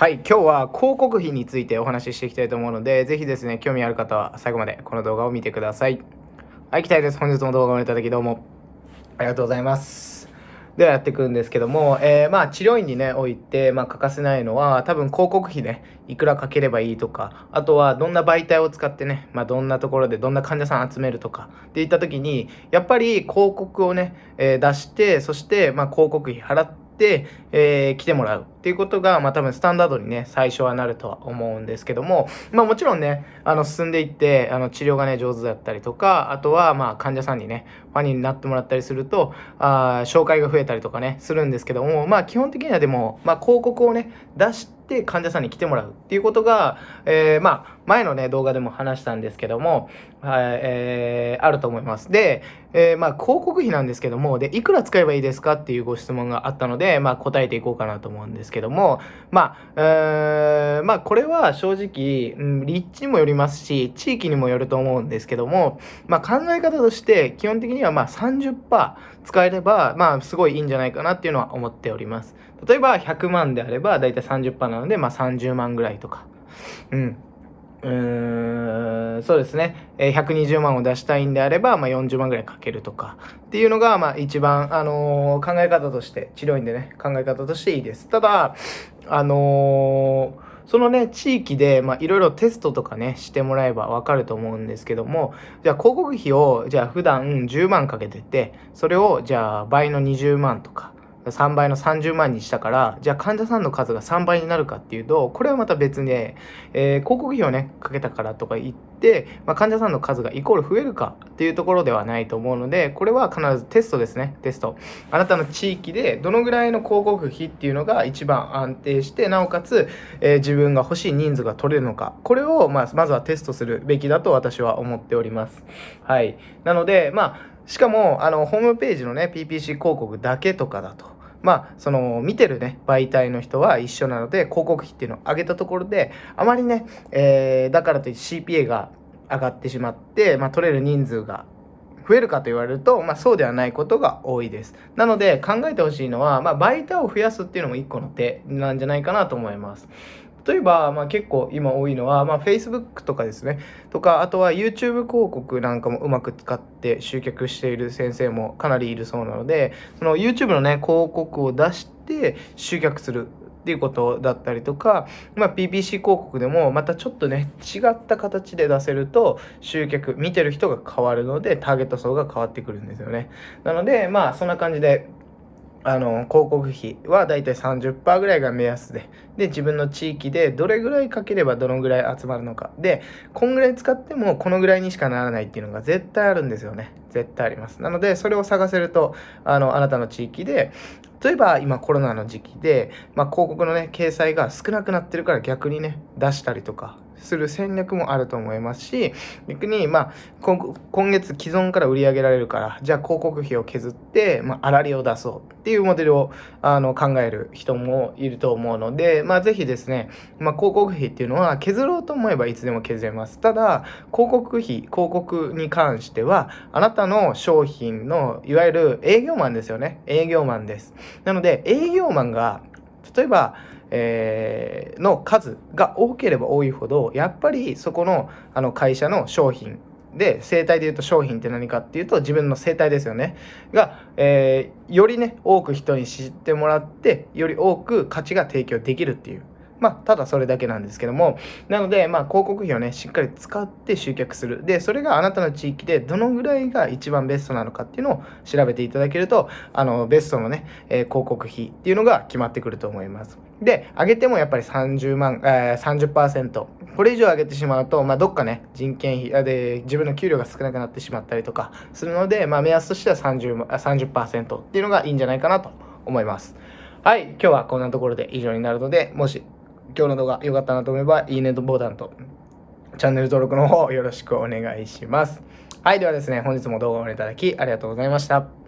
はい今日は広告費についてお話ししていきたいと思うのでぜひですね興味ある方は最後までこの動画を見てください。はい期待です。本日も動画をいただきどうも。ありがとうございます。ではやっていくんですけども、えー、まあ治療院にね置いて、まあ、欠かせないのは多分広告費ねいくらかければいいとかあとはどんな媒体を使ってね、まあ、どんなところでどんな患者さん集めるとかっていった時にやっぱり広告をね、えー、出してそしてまあ広告費払って、えー、来てもらうっていうことが、まあ多分スタンダードにね、最初はなるとは思うんですけども、まあもちろんね、あの進んでいって、あの治療がね、上手だったりとか、あとはまあ患者さんにね、ファンになってもらったりすると、あ紹介が増えたりとかね、するんですけども、まあ基本的にはでも、まあ広告をね、出して、って患者さんに来てもらうっていうことが、えー、まあ、前のね、動画でも話したんですけども、はい、えー、あると思います。で、えー、まあ、広告費なんですけども、で、いくら使えばいいですかっていうご質問があったので、まあ、答えていこうかなと思うんですけども、まあ、えー、まあ、これは正直、うん、立地にもよりますし、地域にもよると思うんですけども、まあ、考え方として、基本的にはまあ30%使えれば、まあ、すごいいいんじゃないかなっていうのは思っております。例えば100万であればだいたい30%なので、まあ、30万ぐらいとか。うん。うーんそうですね、えー、120万を出したいんであれば、まあ、40万ぐらいかけるとかっていうのが、まあ、一番、あのー、考え方として治療院でね考え方としていいですただあのー、そのね地域でいろいろテストとかねしてもらえば分かると思うんですけどもじゃあ広告費をじゃあ普段10万かけててそれをじゃあ倍の20万とか3倍の30万にしたからじゃあ患者さんの数が3倍になるかっていうとこれはまた別で、えー、広告費をねかけたからとか言って、まあ、患者さんの数がイコール増えるかっていうところではないと思うのでこれは必ずテストですねテスト。あなたの地域でどのぐらいの広告費っていうのが一番安定してなおかつ、えー、自分が欲しい人数が取れるのか。これを、まあ、まずはテストするべきだと私は思っております。はい。なのでまあしかもあのホームページのね PPC 広告だけとかだとまあその見てるね媒体の人は一緒なので広告費っていうのを上げたところであまりね、えー、だからといって CPA が上がってしまって、まあ、取れる人数が増えるかと言われると、まあ、そうではないことが多いです。なので考えてほしいのは、まあ、媒体を増やすっていうのも一個の手なんじゃないかなと思います。例えば、まあ、結構今多いのは、まあ、Facebook とかですね。とかあとは YouTube 広告なんかもうまく使って集客している先生もかなりいるそうなのでその YouTube のね広告を出して集客するっていうことだったりとか、まあ、PPC 広告でもまたちょっとね違った形で出せると集客見てる人が変わるのでターゲット層が変わってくるんですよね。なのでまあそんな感じであの広告費はだいたい30%ぐらいが目安で。で自分の地域でどれぐらいかければどのぐらい集まるのか。でこんぐらい使ってもこのぐらいにしかならないっていうのが絶対あるんですよね。絶対あります。なのでそれを探せるとあのあなたの地域で例えば今コロナの時期で、まあ、広告のね掲載が少なくなってるから逆にね出したりとかする戦略もあると思いますし逆にまあ今月既存から売り上げられるからじゃあ広告費を削って、まあ、粗利を出そうっていうモデルをあの考える人もいると思うので、まあ、ぜひですね、まあ、広告費っていうのは削ろうと思えばいつでも削れます。ただ広告費広告に関してはあなたの商品のいわゆる営業マンですよね。営業マンです。なので営業マンが例えばえー、の数が多ければ多いほどやっぱりそこのあの会社の商品で生態でいうと商品って何かっていうと自分の生態ですよね。が、えー、よりね多く人に知ってもらってより多く価値が提供できるっていう。まあ、ただそれだけなんですけども、なので、まあ、広告費をね、しっかり使って集客する。で、それがあなたの地域でどのぐらいが一番ベストなのかっていうのを調べていただけると、あの、ベストのね、えー、広告費っていうのが決まってくると思います。で、上げてもやっぱり30万、えー、30%。これ以上上げてしまうと、まあ、どっかね、人件費で自分の給料が少なくなってしまったりとかするので、まあ、目安としては30、30%っていうのがいいんじゃないかなと思います。はい、今日はこんなところで以上になるので、もし今日の動画良かったなと思えば、いいねとボタンと、チャンネル登録の方よろしくお願いします。はい、ではですね、本日も動画をご覧いただきありがとうございました。